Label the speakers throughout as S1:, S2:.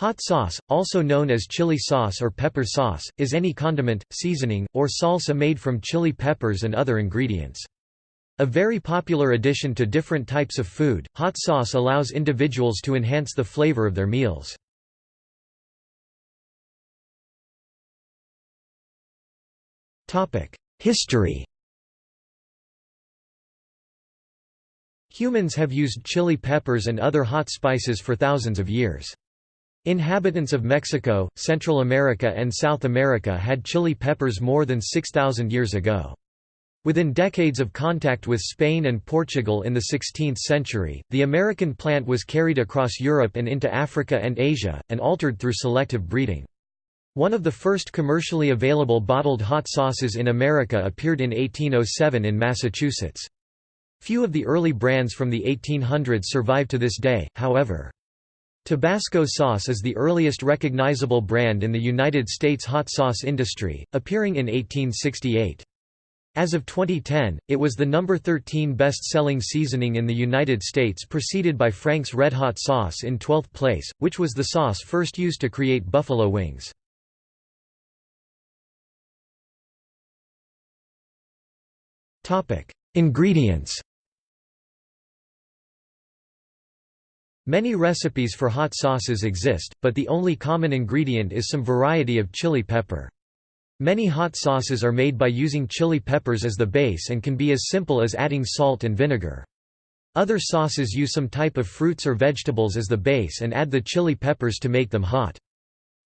S1: Hot sauce, also known as chili sauce or pepper sauce, is any condiment, seasoning, or salsa made from chili peppers and other ingredients. A very popular addition to different types of food, hot sauce allows individuals to enhance the flavor of their meals. History Humans have used chili peppers and other hot spices for thousands of years. Inhabitants of Mexico, Central America and South America had chili peppers more than 6,000 years ago. Within decades of contact with Spain and Portugal in the 16th century, the American plant was carried across Europe and into Africa and Asia, and altered through selective breeding. One of the first commercially available bottled hot sauces in America appeared in 1807 in Massachusetts. Few of the early brands from the 1800s survive to this day, however. Tabasco sauce is the earliest recognizable brand in the United States hot sauce industry, appearing in 1868. As of 2010, it was the number 13 best-selling seasoning in the United States preceded by Frank's Red Hot sauce in 12th place, which was the sauce first used to create buffalo wings. Ingredients Many recipes for hot sauces exist, but the only common ingredient is some variety of chili pepper. Many hot sauces are made by using chili peppers as the base and can be as simple as adding salt and vinegar. Other sauces use some type of fruits or vegetables as the base and add the chili peppers to make them hot.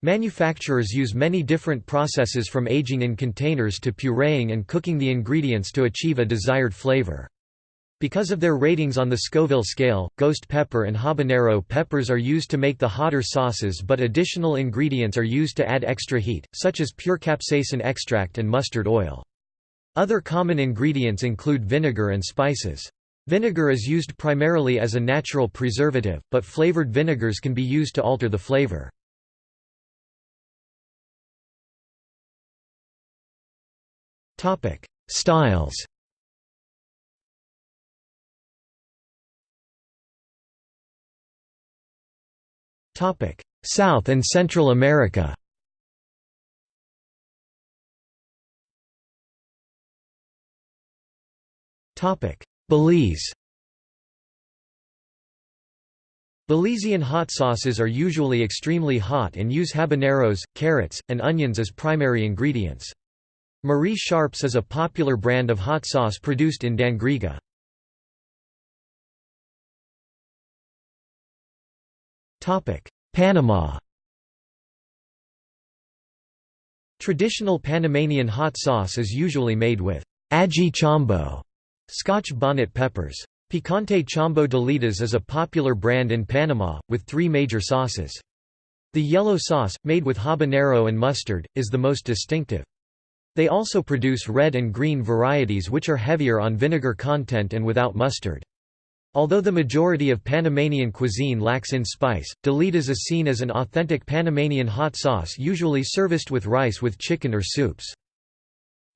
S1: Manufacturers use many different processes from aging in containers to pureeing and cooking the ingredients to achieve a desired flavor. Because of their ratings on the Scoville scale, ghost pepper and habanero peppers are used to make the hotter sauces but additional ingredients are used to add extra heat, such as pure capsaicin extract and mustard oil. Other common ingredients include vinegar and spices. Vinegar is used primarily as a natural preservative, but flavored vinegars can be used to alter the flavor. Styles South and Central America Belize Belizean hot sauces are usually extremely hot and use habaneros, carrots, and onions as primary ingredients. Marie Sharps is a popular brand of hot sauce produced in Dangriga. Panama Traditional Panamanian hot sauce is usually made with ají chombo, Scotch bonnet peppers. Picante Chombo D'Elidas is a popular brand in Panama, with three major sauces. The yellow sauce, made with habanero and mustard, is the most distinctive. They also produce red and green varieties which are heavier on vinegar content and without mustard. Although the majority of Panamanian cuisine lacks in spice, D'Elidas is seen as an authentic Panamanian hot sauce usually serviced with rice with chicken or soups.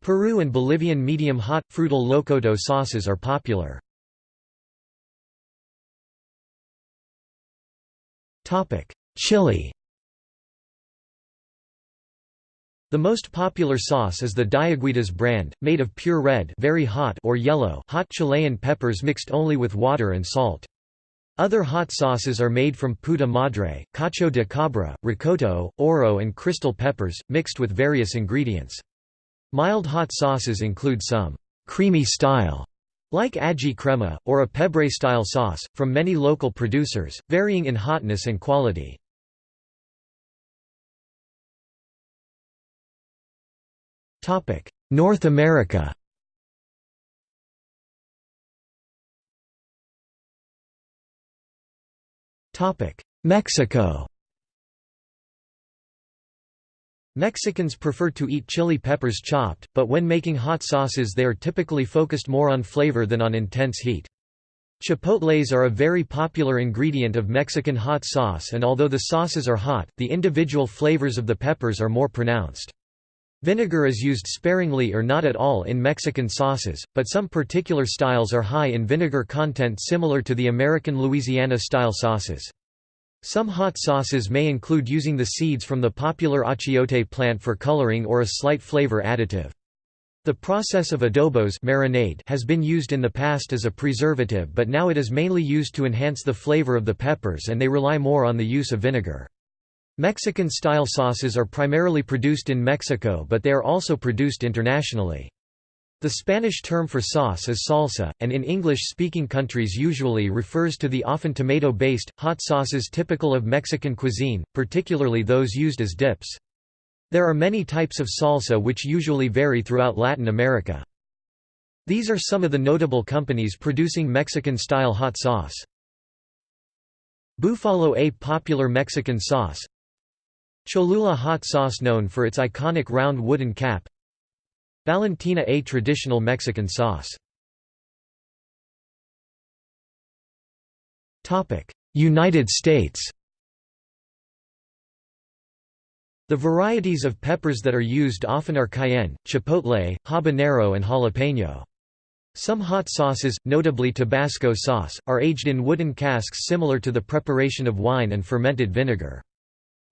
S1: Peru and Bolivian medium-hot, frutal locoto sauces are popular. Chile The most popular sauce is the Diaguitas brand, made of pure red very hot or yellow hot Chilean peppers mixed only with water and salt. Other hot sauces are made from puta madre, cacho de cabra, rocoto, oro and crystal peppers, mixed with various ingredients. Mild hot sauces include some creamy style like ají crema, or a pebre-style sauce, from many local producers, varying in hotness and quality. North America Mexico Mexicans prefer to eat chili peppers chopped, but when making hot sauces they are typically focused more on flavor than on intense heat. Chipotles are a very popular ingredient of Mexican hot sauce and although the sauces are hot, the individual flavors of the peppers are more pronounced. Vinegar is used sparingly or not at all in Mexican sauces, but some particular styles are high in vinegar content similar to the American Louisiana-style sauces. Some hot sauces may include using the seeds from the popular achiote plant for coloring or a slight flavor additive. The process of adobos marinade has been used in the past as a preservative but now it is mainly used to enhance the flavor of the peppers and they rely more on the use of vinegar. Mexican-style sauces are primarily produced in Mexico but they are also produced internationally. The Spanish term for sauce is salsa, and in English-speaking countries usually refers to the often tomato-based, hot sauces typical of Mexican cuisine, particularly those used as dips. There are many types of salsa which usually vary throughout Latin America. These are some of the notable companies producing Mexican-style hot sauce. Búfalo a popular Mexican sauce Cholula hot sauce known for its iconic round wooden cap Valentina a traditional Mexican sauce United States The varieties of peppers that are used often are cayenne, chipotle, habanero and jalapeno. Some hot sauces, notably Tabasco sauce, are aged in wooden casks similar to the preparation of wine and fermented vinegar.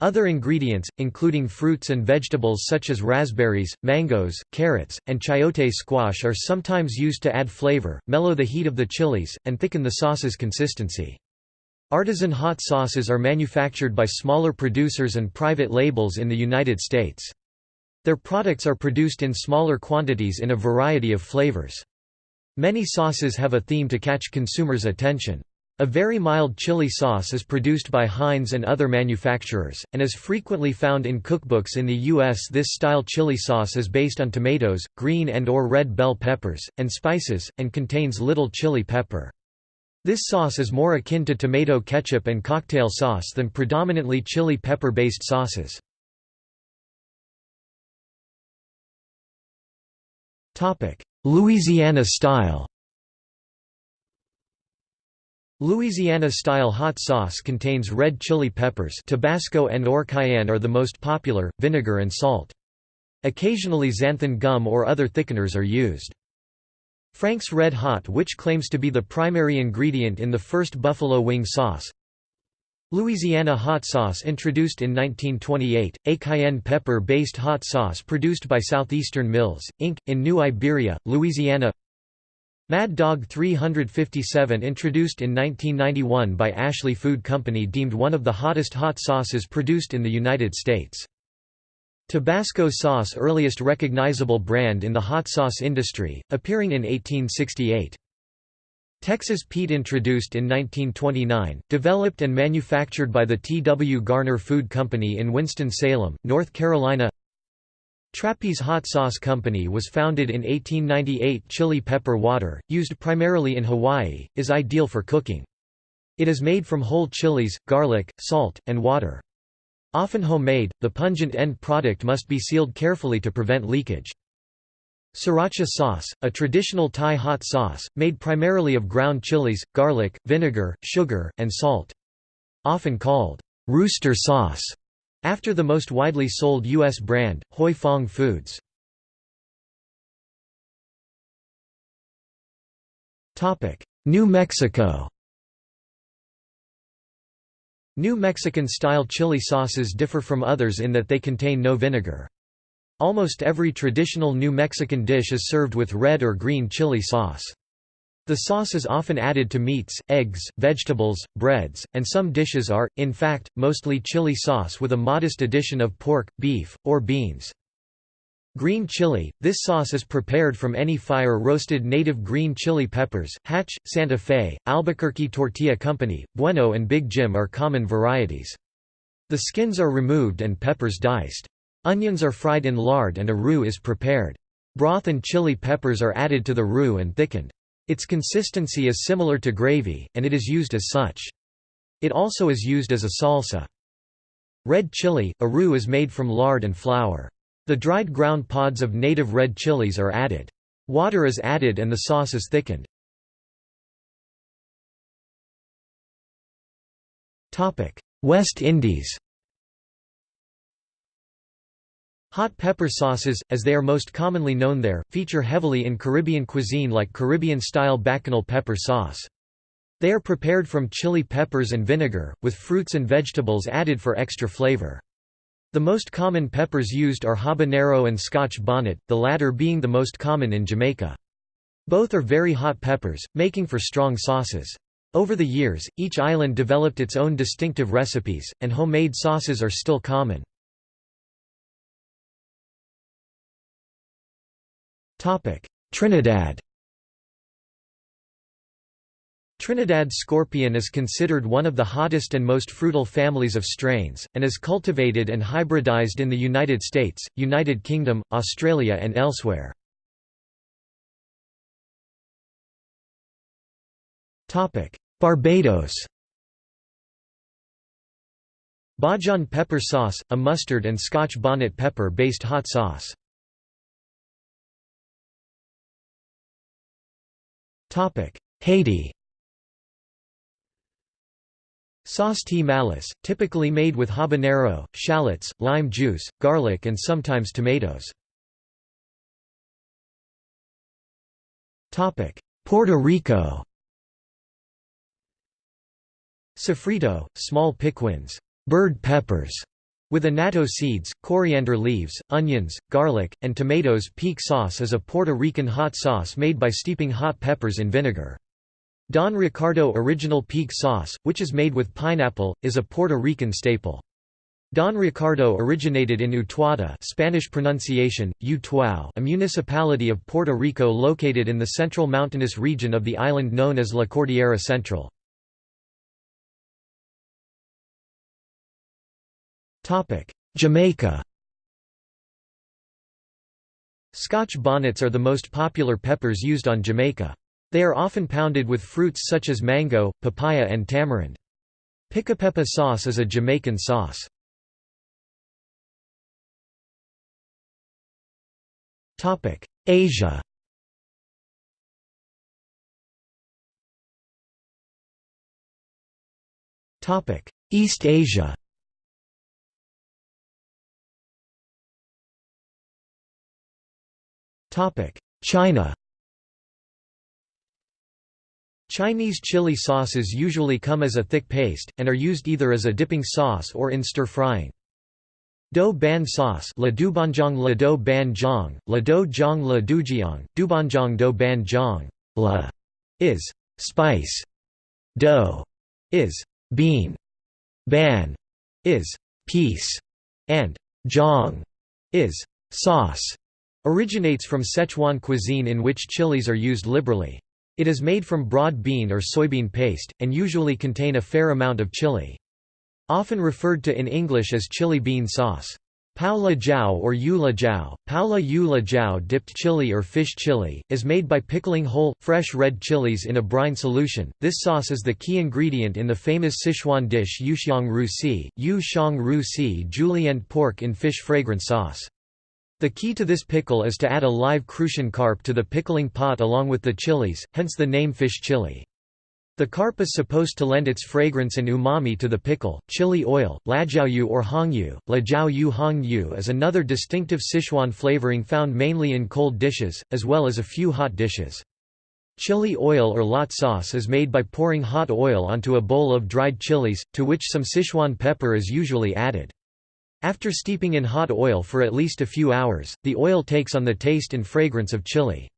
S1: Other ingredients, including fruits and vegetables such as raspberries, mangoes, carrots, and chayote squash are sometimes used to add flavor, mellow the heat of the chilies, and thicken the sauce's consistency. Artisan hot sauces are manufactured by smaller producers and private labels in the United States. Their products are produced in smaller quantities in a variety of flavors. Many sauces have a theme to catch consumers' attention. A very mild chili sauce is produced by Heinz and other manufacturers, and is frequently found in cookbooks in the U.S. This style chili sauce is based on tomatoes, green and or red bell peppers, and spices, and contains little chili pepper. This sauce is more akin to tomato ketchup and cocktail sauce than predominantly chili pepper-based sauces. Louisiana style Louisiana-style hot sauce contains red chili peppers Tabasco and or cayenne are the most popular, vinegar and salt. Occasionally xanthan gum or other thickeners are used. Frank's Red Hot which claims to be the primary ingredient in the first buffalo wing sauce. Louisiana hot sauce introduced in 1928, a cayenne pepper-based hot sauce produced by Southeastern Mills, Inc., in New Iberia, Louisiana Mad Dog 357 introduced in 1991 by Ashley Food Company deemed one of the hottest hot sauces produced in the United States. Tabasco sauce earliest recognizable brand in the hot sauce industry, appearing in 1868. Texas Pete introduced in 1929, developed and manufactured by the T. W. Garner Food Company in Winston-Salem, North Carolina Trappey's Hot Sauce Company was founded in 1898 Chili pepper water, used primarily in Hawaii, is ideal for cooking. It is made from whole chilies, garlic, salt, and water. Often homemade, the pungent end product must be sealed carefully to prevent leakage. Sriracha sauce, a traditional Thai hot sauce, made primarily of ground chilies, garlic, vinegar, sugar, and salt. Often called, rooster sauce, after the most widely sold U.S. brand, Huy Fong Foods. New Mexico New Mexican-style chili sauces differ from others in that they contain no vinegar. Almost every traditional New Mexican dish is served with red or green chili sauce. The sauce is often added to meats, eggs, vegetables, breads, and some dishes are, in fact, mostly chili sauce with a modest addition of pork, beef, or beans. Green chili – This sauce is prepared from any fire-roasted native green chili peppers. Hatch, Santa Fe, Albuquerque Tortilla Company, Bueno and Big Jim are common varieties. The skins are removed and peppers diced. Onions are fried in lard and a roux is prepared. Broth and chili peppers are added to the roux and thickened. Its consistency is similar to gravy, and it is used as such. It also is used as a salsa. Red chili – A roux is made from lard and flour. The dried ground pods of native red chilies are added. Water is added and the sauce is thickened. West Indies Hot pepper sauces, as they are most commonly known there, feature heavily in Caribbean cuisine like Caribbean-style bacchanal pepper sauce. They are prepared from chili peppers and vinegar, with fruits and vegetables added for extra flavor. The most common peppers used are habanero and scotch bonnet, the latter being the most common in Jamaica. Both are very hot peppers, making for strong sauces. Over the years, each island developed its own distinctive recipes, and homemade sauces are still common. Trinidad Trinidad scorpion is considered one of the hottest and most fruitful families of strains, and is cultivated and hybridized in the United States, United Kingdom, Australia and elsewhere. Barbados Bajan pepper sauce, a mustard and Scotch bonnet pepper-based hot sauce. Haiti. Sauce T. malice, typically made with habanero, shallots, lime juice, garlic and sometimes tomatoes. Puerto Rico. Sofrito, small piquins bird peppers", with annatto seeds, coriander leaves, onions, garlic, and tomatoes Pique sauce is a Puerto Rican hot sauce made by steeping hot peppers in vinegar. Don Ricardo Original Pique sauce, which is made with pineapple, is a Puerto Rican staple. Don Ricardo originated in Utuado Spanish pronunciation, Utuao a municipality of Puerto Rico located in the central mountainous region of the island known as La Cordillera Central. Jamaica Scotch bonnets are the most popular peppers used on Jamaica. They are often pounded with fruits such as mango, papaya and tamarind. Pickapeppa sauce is a Jamaican sauce. Asia East Asia China Chinese chili sauces usually come as a thick paste, and are used either as a dipping sauce or in stir-frying. Do ban sauce la dubanjiang la do ban jiang, la do jiang la dujiang, dubanjiang do ban jiang la is spice, do is bean, ban is piece, and jiang is sauce. Originates from Sichuan cuisine in which chilies are used liberally. It is made from broad bean or soybean paste, and usually contain a fair amount of chili. Often referred to in English as chili bean sauce. Pao la jiao or yula jiao, pao la yu jiao dipped chili or fish chili, is made by pickling whole, fresh red chilies in a brine solution. This sauce is the key ingredient in the famous Sichuan dish yuxiang ru si, yu shang ru si julienne pork in fish fragrance sauce. The key to this pickle is to add a live crucian carp to the pickling pot along with the chilies, hence the name fish chili. The carp is supposed to lend its fragrance and umami to the pickle. Chili oil, lajiaoyu or hongyu, lajiaoyu hongyu is another distinctive Sichuan flavoring found mainly in cold dishes, as well as a few hot dishes. Chili oil or lot sauce is made by pouring hot oil onto a bowl of dried chilies, to which some Sichuan pepper is usually added. After steeping in hot oil for at least a few hours, the oil takes on the taste and fragrance of chili.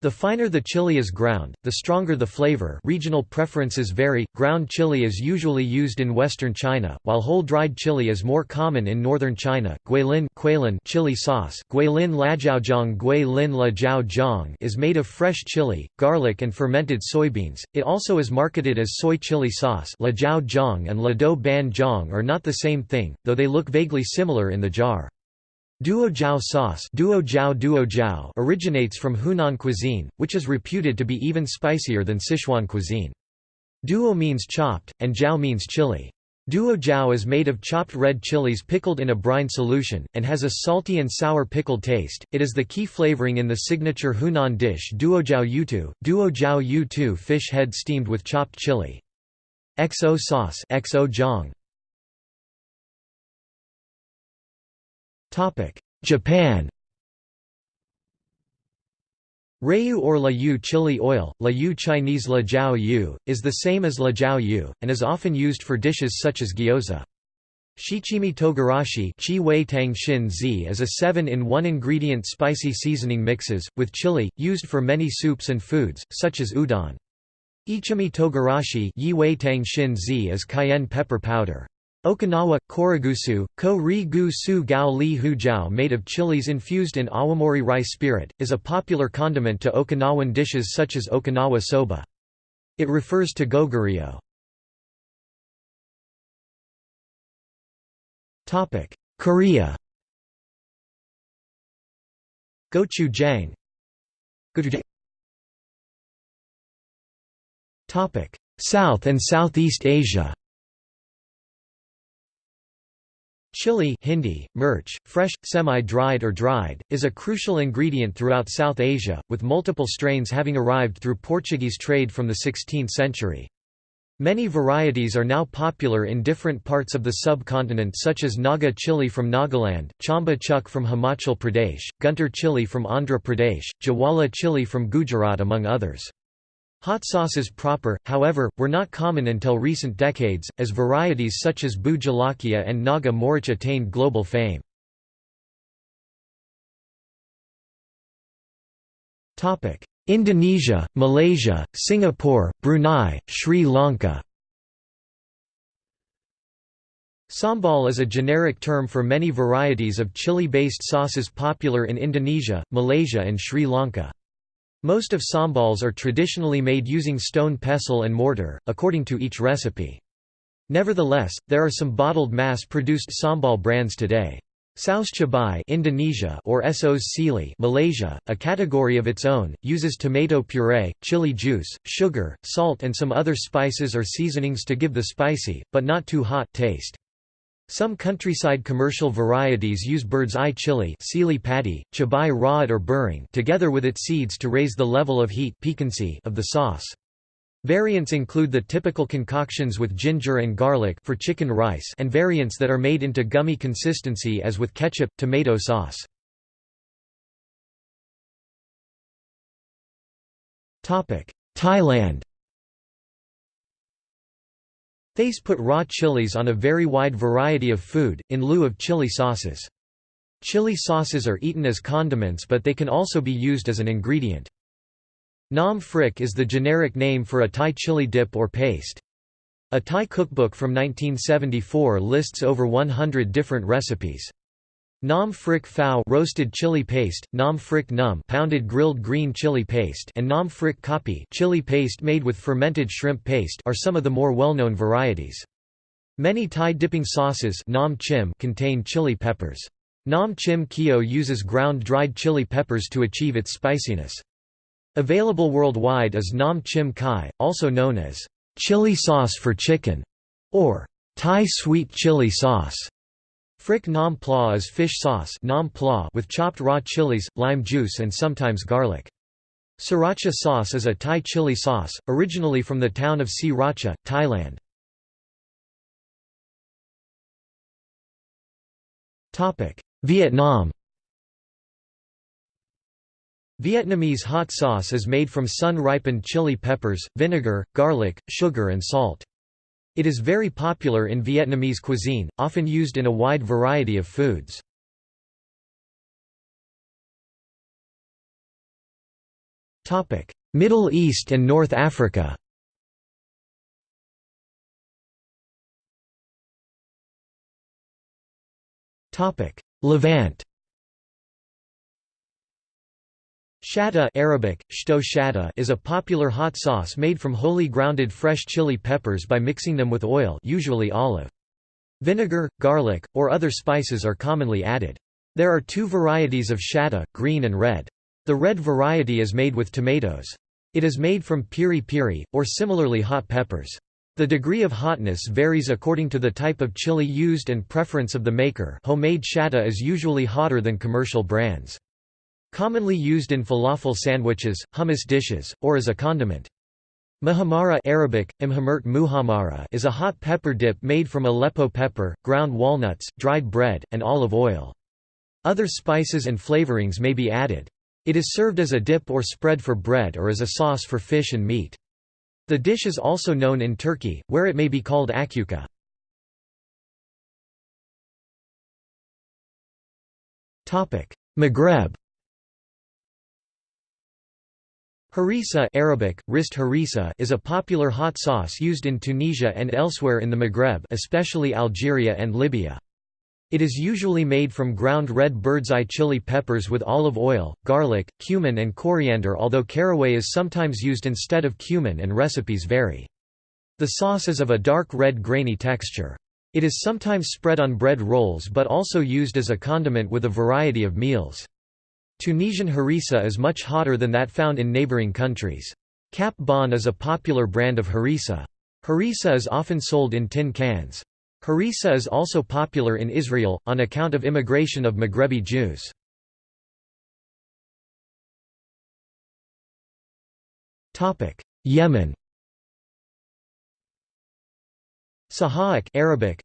S1: The finer the chili is ground, the stronger the flavor regional preferences vary, ground chili is usually used in western China, while whole dried chili is more common in northern China. Guilin chili sauce Guilin lajiaozhong Guilin lajiaozhong is made of fresh chili, garlic and fermented soybeans, it also is marketed as soy chili sauce lajiaozhong and lado ban zhong are not the same thing, though they look vaguely similar in the jar. Duo jiao sauce duo jiao duo jiao originates from Hunan cuisine, which is reputed to be even spicier than Sichuan cuisine. Duo means chopped, and jiao means chili. Duo jiao is made of chopped red chilies pickled in a brine solution, and has a salty and sour pickled taste. It is the key flavoring in the signature Hunan dish duo jiao yutu, duo jiao yutu fish head steamed with chopped chili. XO sauce XO. Japan Rayu or La Yu chili oil, La Yu Chinese La Jiao Yu, is the same as La Jiao Yu, and is often used for dishes such as gyoza. Shichimi togarashi is a 7-in-1 ingredient spicy seasoning mixes, with chili, used for many soups and foods, such as udon. Ichimi togarashi is cayenne pepper powder. Okinawa, koragusu, ko ri gu su gao li hu jiao made of chilies infused in awamori rice spirit, is a popular condiment to Okinawan dishes such as Okinawa soba. It refers to goguryeo. Korea Gochujang Gochujang South and Southeast Asia Chili Hindi, mirch, fresh, semi-dried or dried, is a crucial ingredient throughout South Asia, with multiple strains having arrived through Portuguese trade from the 16th century. Many varieties are now popular in different parts of the subcontinent such as Naga chili from Nagaland, Chamba chuk from Himachal Pradesh, Guntur chili from Andhra Pradesh, Jawala chili from Gujarat among others. Hot sauces proper, however, were not common until recent decades, as varieties such as Bhut Jolokia and Naga Morich attained global fame. Indonesia, Malaysia, Singapore, Brunei, Sri Lanka Sambal is a generic term for many varieties of chili-based sauces popular in Indonesia, Malaysia and Sri Lanka. Most of sambals are traditionally made using stone pestle and mortar, according to each recipe. Nevertheless, there are some bottled mass-produced sambal brands today. Saus Cabai Indonesia or Sos Sili Malaysia, a category of its own, uses tomato puree, chili juice, sugar, salt and some other spices or seasonings to give the spicy, but not too hot, taste. Some countryside commercial varieties use bird's eye chili cili padi, chabai rod or burring together with its seeds to raise the level of heat piquancy of the sauce. Variants include the typical concoctions with ginger and garlic for chicken rice and variants that are made into gummy consistency as with ketchup, tomato sauce. Thailand Thais put raw chilies on a very wide variety of food, in lieu of chili sauces. Chili sauces are eaten as condiments but they can also be used as an ingredient. Nam phrik is the generic name for a Thai chili dip or paste. A Thai cookbook from 1974 lists over 100 different recipes. Nam phrik phao roasted chili paste, nam phrik num pounded grilled green chili paste and nam phrik kapi chili paste made with fermented shrimp paste are some of the more well-known varieties. Many Thai dipping sauces nam chim contain chili peppers. Nam chim kio uses ground dried chili peppers to achieve its spiciness. Available worldwide is nam chim kai, also known as chili sauce for chicken, or Thai sweet chili sauce. Phrik nam pla is fish sauce nam pla with chopped raw chilies, lime juice and sometimes garlic. Sriracha sauce is a Thai chili sauce, originally from the town of Sriracha, Thailand. Vietnam Vietnamese hot sauce is made from sun-ripened chili peppers, vinegar, garlic, sugar and salt. It is very popular in Vietnamese cuisine, often used in a wide variety of foods. Middle East and North Africa Levant Shatta Arabic, shto shatta is a popular hot sauce made from wholly grounded fresh chili peppers by mixing them with oil usually olive. Vinegar, garlic, or other spices are commonly added. There are two varieties of shatta, green and red. The red variety is made with tomatoes. It is made from piri piri, or similarly hot peppers. The degree of hotness varies according to the type of chili used and preference of the maker homemade shatta is usually hotter than commercial brands. Commonly used in falafel sandwiches, hummus dishes, or as a condiment. Muhammara Arabic, muhammara is a hot pepper dip made from Aleppo pepper, ground walnuts, dried bread, and olive oil. Other spices and flavorings may be added. It is served as a dip or spread for bread or as a sauce for fish and meat. The dish is also known in Turkey, where it may be called akyuka. Maghreb Harissa Arabic, rist harissa is a popular hot sauce used in Tunisia and elsewhere in the Maghreb especially Algeria and Libya. It is usually made from ground red bird's eye chili peppers with olive oil, garlic, cumin and coriander although caraway is sometimes used instead of cumin and recipes vary. The sauce is of a dark red grainy texture. It is sometimes spread on bread rolls but also used as a condiment with a variety of meals. Tunisian harissa is much hotter than that found in neighboring countries. Cap Bon is a popular brand of harissa. Harissa is often sold in tin cans. Harissa is also popular in Israel, on account of immigration of Maghrebi Jews. Yemen Sahak Arabic,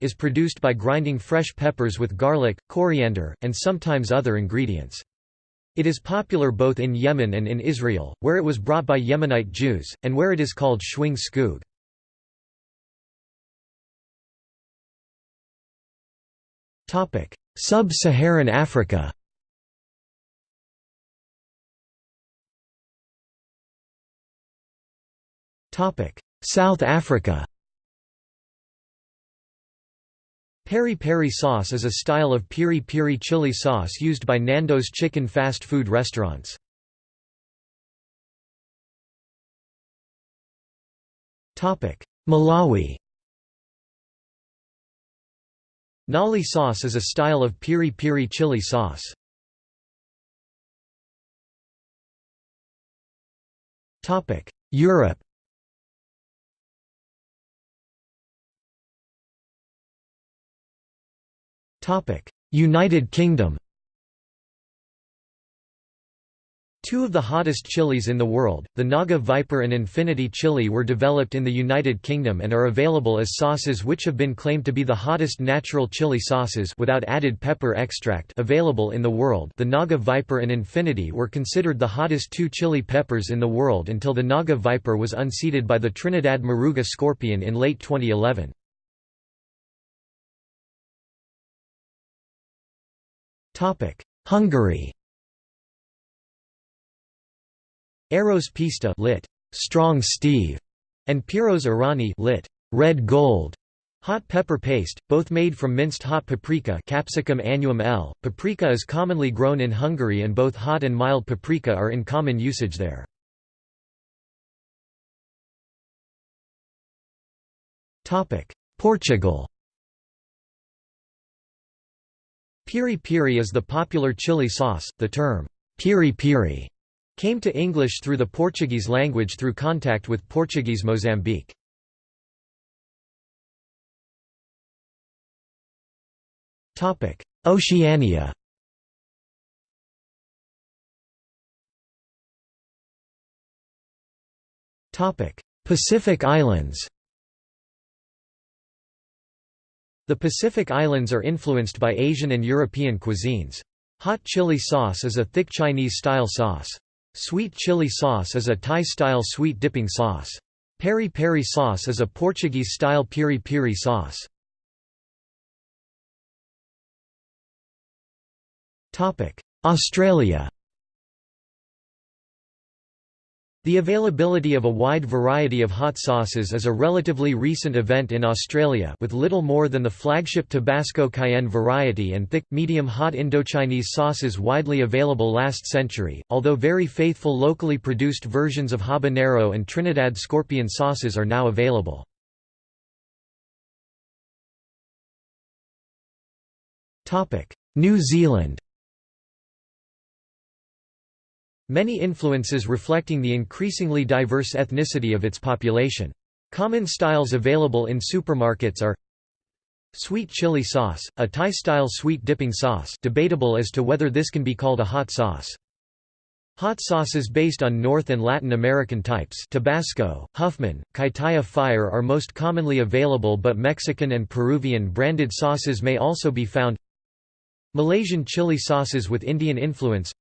S1: is produced by grinding fresh peppers with garlic, coriander, and sometimes other ingredients. It is popular both in Yemen and in Israel, where it was brought by Yemenite Jews, and where it is called shwing skoog. Sub-Saharan Africa South Africa Peri-peri sauce is a style of piri-piri chili sauce used by Nando's chicken fast food restaurants. Malawi Nali sauce is a style of piri-piri chili sauce. Europe United Kingdom Two of the hottest chilies in the world, the Naga Viper and Infinity chili were developed in the United Kingdom and are available as sauces which have been claimed to be the hottest natural chili sauces without added pepper extract available in the world the Naga Viper and Infinity were considered the hottest two chili peppers in the world until the Naga Viper was unseated by the Trinidad Moruga Scorpion in late 2011. Hungary Eros Pista lit. Strong Steve, and Piros Arany lit. Red Gold. Hot pepper paste, both made from minced hot paprika Capsicum annuum L. Paprika is commonly grown in Hungary and both hot and mild paprika are in common usage there. Portugal Piri piri is the popular chili sauce, the term, piri piri Came to English through the Portuguese language through contact with Portuguese Mozambique. Oceania Pacific Islands The Pacific Islands are influenced by Asian and European cuisines. Hot chili sauce is a thick Chinese-style sauce. Sweet chili sauce is a Thai-style sweet dipping sauce. Peri-peri sauce is a Portuguese-style piri-piri sauce. Australia The availability of a wide variety of hot sauces is a relatively recent event in Australia with little more than the flagship Tabasco cayenne variety and thick, medium-hot Indochinese sauces widely available last century, although very faithful locally produced versions of habanero and Trinidad scorpion sauces are now available. New Zealand Many influences reflecting the increasingly diverse ethnicity of its population. Common styles available in supermarkets are Sweet chili sauce, a Thai-style sweet dipping sauce debatable as to whether this can be called a hot sauce. Hot sauces based on North and Latin American types Tabasco, Huffman, Kaitaia Fire are most commonly available but Mexican and Peruvian branded sauces may also be found Malaysian chili sauces with Indian influence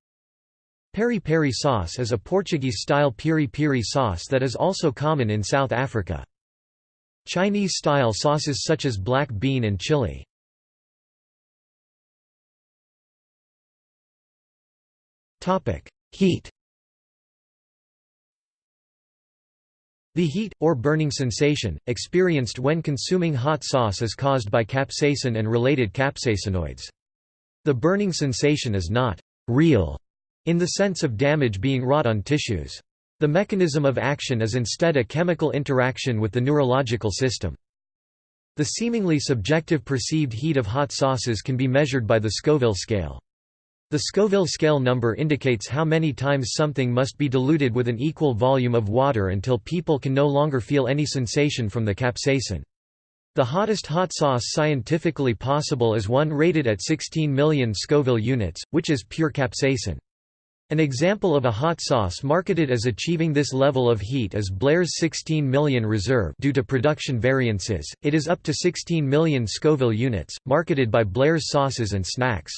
S1: Peri-peri sauce is a Portuguese-style piri-piri sauce that is also common in South Africa. Chinese-style sauces such as black bean and chili. Heat The heat, or burning sensation, experienced when consuming hot sauce is caused by capsaicin and related capsaicinoids. The burning sensation is not «real» in the sense of damage being wrought on tissues. The mechanism of action is instead a chemical interaction with the neurological system. The seemingly subjective perceived heat of hot sauces can be measured by the Scoville scale. The Scoville scale number indicates how many times something must be diluted with an equal volume of water until people can no longer feel any sensation from the capsaicin. The hottest hot sauce scientifically possible is one rated at 16 million Scoville units, which is pure capsaicin. An example of a hot sauce marketed as achieving this level of heat is Blair's 16 million Reserve due to production variances, it is up to 16 million Scoville units, marketed by Blair's Sauces and Snacks.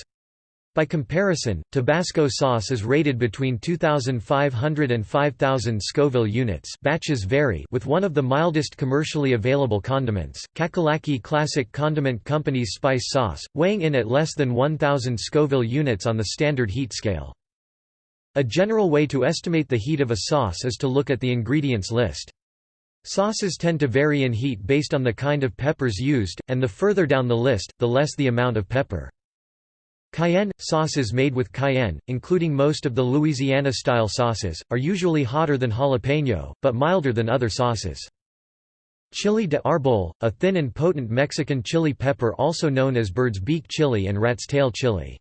S1: By comparison, Tabasco sauce is rated between 2,500 and 5,000 Scoville units batches vary with one of the mildest commercially available condiments, Cackalacky Classic Condiment Company's spice sauce, weighing in at less than 1,000 Scoville units on the standard heat scale. A general way to estimate the heat of a sauce is to look at the ingredients list. Sauces tend to vary in heat based on the kind of peppers used, and the further down the list, the less the amount of pepper. Cayenne – Sauces made with cayenne, including most of the Louisiana-style sauces, are usually hotter than jalapeno, but milder than other sauces. Chili de arbol, a thin and potent Mexican chili pepper also known as bird's beak chili and rat's tail chili.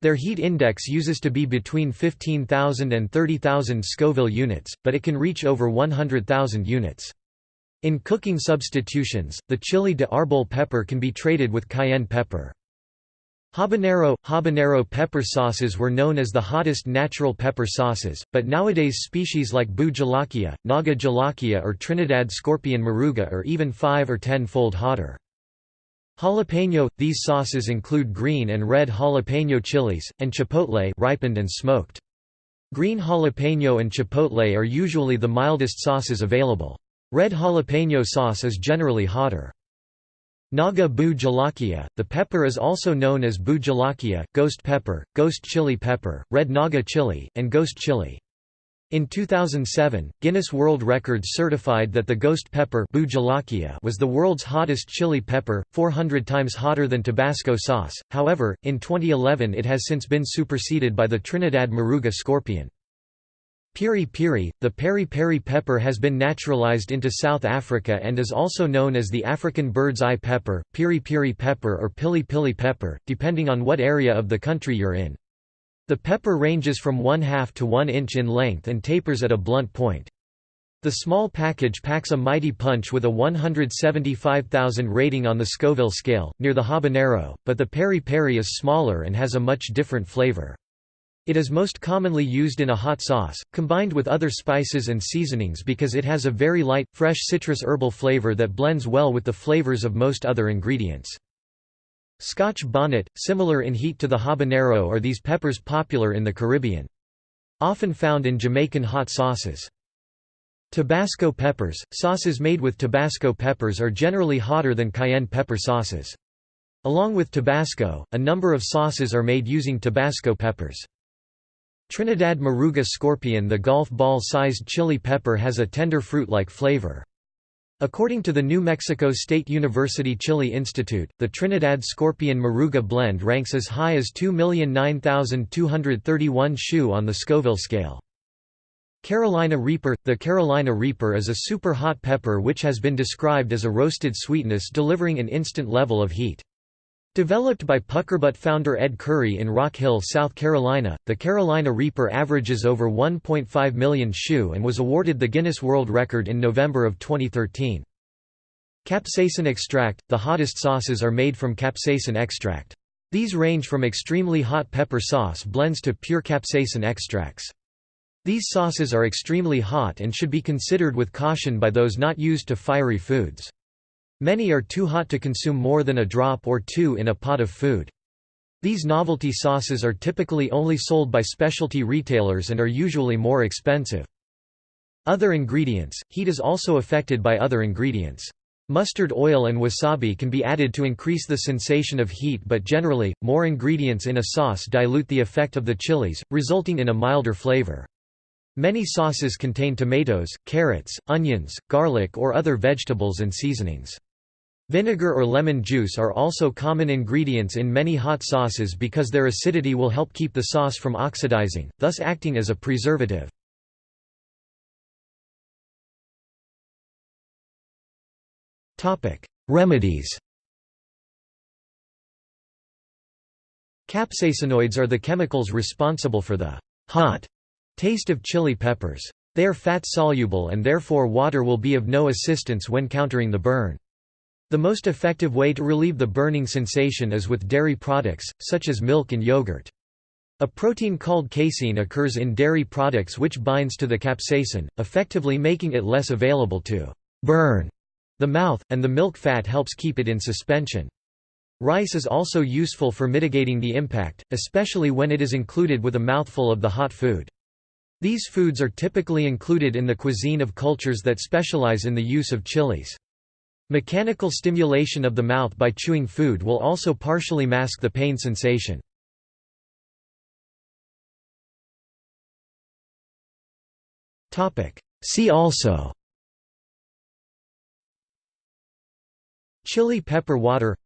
S1: Their heat index uses to be between 15,000 and 30,000 Scoville units, but it can reach over 100,000 units. In cooking substitutions, the chili de arbol pepper can be traded with cayenne pepper. Habanero – Habanero pepper sauces were known as the hottest natural pepper sauces, but nowadays species like Bhut jolokia, Naga jolokia or Trinidad scorpion moruga are even 5 or 10-fold hotter. Jalapeno – These sauces include green and red jalapeno chilies, and chipotle ripened and smoked. Green jalapeno and chipotle are usually the mildest sauces available. Red jalapeno sauce is generally hotter. Naga Bhut jolokia, the pepper is also known as Bhut jolokia, ghost pepper, ghost chili pepper, red naga chili, and ghost chili. In 2007, Guinness World Records certified that the ghost pepper was the world's hottest chili pepper, 400 times hotter than Tabasco sauce, however, in 2011 it has since been superseded by the Trinidad Moruga scorpion. Piri piri, the peri-peri pepper has been naturalized into South Africa and is also known as the African bird's eye pepper, piri piri pepper or pili pili pepper, depending on what area of the country you're in. The pepper ranges from 1 half to 1 inch in length and tapers at a blunt point. The small package packs a mighty punch with a 175,000 rating on the Scoville scale, near the habanero, but the peri-peri is smaller and has a much different flavor. It is most commonly used in a hot sauce, combined with other spices and seasonings because it has a very light, fresh citrus herbal flavor that blends well with the flavors of most other ingredients. Scotch bonnet, similar in heat to the habanero are these peppers popular in the Caribbean. Often found in Jamaican hot sauces. Tabasco peppers – Sauces made with Tabasco peppers are generally hotter than cayenne pepper sauces. Along with Tabasco, a number of sauces are made using Tabasco peppers. Trinidad Moruga scorpion The golf ball-sized chili pepper has a tender fruit-like flavor. According to the New Mexico State University Chili Institute, the Trinidad Scorpion Moruga blend ranks as high as 2,009,231 shu on the Scoville scale. Carolina Reaper – The Carolina Reaper is a super hot pepper which has been described as a roasted sweetness delivering an instant level of heat. Developed by Puckerbutt founder Ed Curry in Rock Hill, South Carolina, the Carolina Reaper averages over 1.5 million shu and was awarded the Guinness World Record in November of 2013. Capsaicin extract – The hottest sauces are made from capsaicin extract. These range from extremely hot pepper sauce blends to pure capsaicin extracts. These sauces are extremely hot and should be considered with caution by those not used to fiery foods. Many are too hot to consume more than a drop or two in a pot of food. These novelty sauces are typically only sold by specialty retailers and are usually more expensive. Other ingredients – Heat is also affected by other ingredients. Mustard oil and wasabi can be added to increase the sensation of heat but generally, more ingredients in a sauce dilute the effect of the chilies, resulting in a milder flavor. Many sauces contain tomatoes, carrots, onions, garlic or other vegetables and seasonings. Vinegar or lemon juice are also common ingredients in many hot sauces because their acidity will help keep the sauce from oxidizing, thus acting as a preservative. Remedies Capsaicinoids are the chemicals responsible for the hot taste of chili peppers. They are fat-soluble and therefore water will be of no assistance when countering the burn. The most effective way to relieve the burning sensation is with dairy products, such as milk and yogurt. A protein called casein occurs in dairy products which binds to the capsaicin, effectively making it less available to burn the mouth, and the milk fat helps keep it in suspension. Rice is also useful for mitigating the impact, especially when it is included with a mouthful of the hot food. These foods are typically included in the cuisine of cultures that specialize in the use of chilies. Mechanical stimulation of the mouth by chewing food will also partially mask the pain sensation. See also Chili pepper water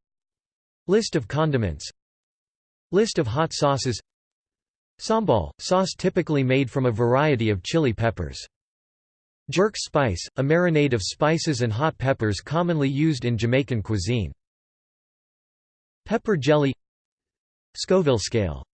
S1: List of condiments List of hot sauces Sambal, sauce typically made from a variety of chili peppers Jerk spice, a marinade of spices and hot peppers commonly used in Jamaican cuisine. Pepper jelly Scoville scale